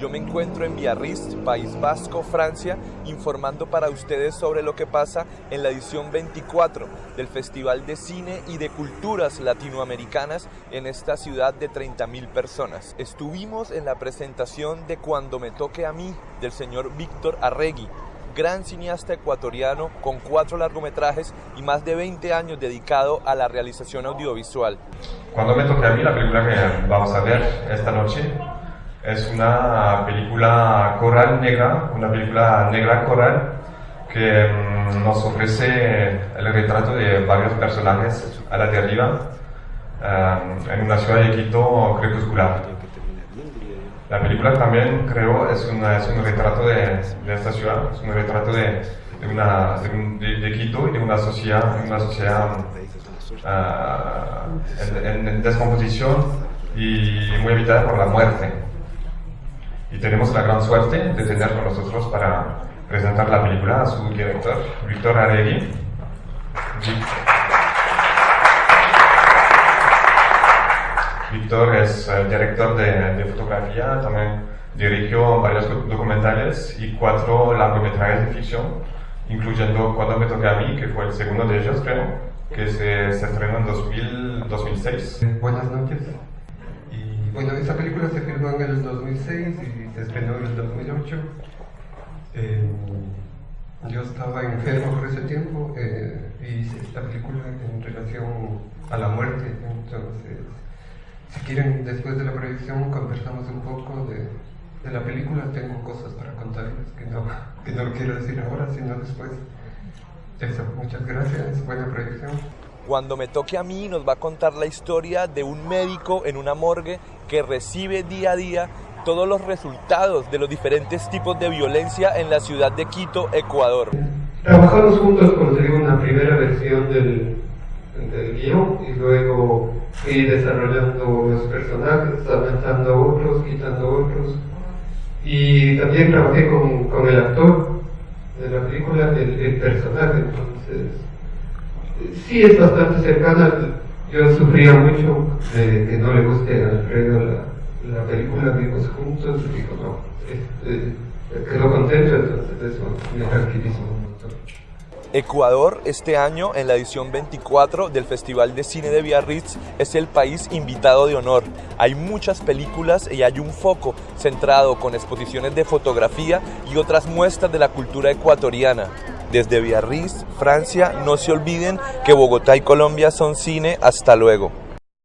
Yo me encuentro en Biarritz, País Vasco, Francia, informando para ustedes sobre lo que pasa en la edición 24 del Festival de Cine y de Culturas Latinoamericanas en esta ciudad de 30.000 personas. Estuvimos en la presentación de Cuando me toque a mí del señor Víctor Arregui, gran cineasta ecuatoriano con cuatro largometrajes y más de 20 años dedicado a la realización audiovisual. Cuando me toque a mí, la película que vamos a ver esta noche es una película coral negra, una película negra coral que mm, nos ofrece el retrato de varios personajes a la deriva um, en una ciudad de Quito crepuscular. La película también creo es, una, es un retrato de, de, esta ciudad, es un retrato de, de, una, de, Quito y de una sociedad, una sociedad uh, en, en descomposición y muy habitada por la muerte y tenemos la gran suerte de tener con nosotros para presentar la película a su director, Víctor Aregui. Víctor es el director de, fotografía, también dirigió varios documentales y cuatro largometrajes de ficción, incluyendo Cuando me toque a mí, que fue el segundo de ellos, creo, que se, se estrenó en 2000, 2006. Buenas noches. Bueno, esta película se filmó en el 2006 y se estrenó en el 2008. Eh, yo estaba enfermo por ese tiempo eh, y hice esta película en relación a la muerte. Entonces, si quieren, después de la proyección conversamos un poco de, la película. Tengo cosas para contarles que no, que no quiero decir ahora, sino después. Eso, muchas gracias. Buena proyección. Cuando me toque a mí nos va a contar la historia de un médico en una morgue que recibe día a día todos los resultados de los diferentes tipos de violencia en la ciudad de Quito, Ecuador. Trabajamos juntos conseguir una primera versión del, del guion y luego fui desarrollando los personajes, aumentando otros, quitando otros. Y también trabajé con, con el actor de la película, el, el personaje, entonces sí es bastante cercana. Yo sufría mucho de que no le guste a Alfredo la, la película, vimos juntos, y digo, no, este, quedó contento, entonces eso me tranquilizó un montón. Ecuador este año en la edición 24 del Festival de Cine de Biarritz es el país invitado de honor. Hay muchas películas y hay un foco centrado con exposiciones de fotografía y otras muestras de la cultura ecuatoriana. Desde Biarritz, Francia, no se olviden que Bogotá y Colombia son cine. Hasta luego.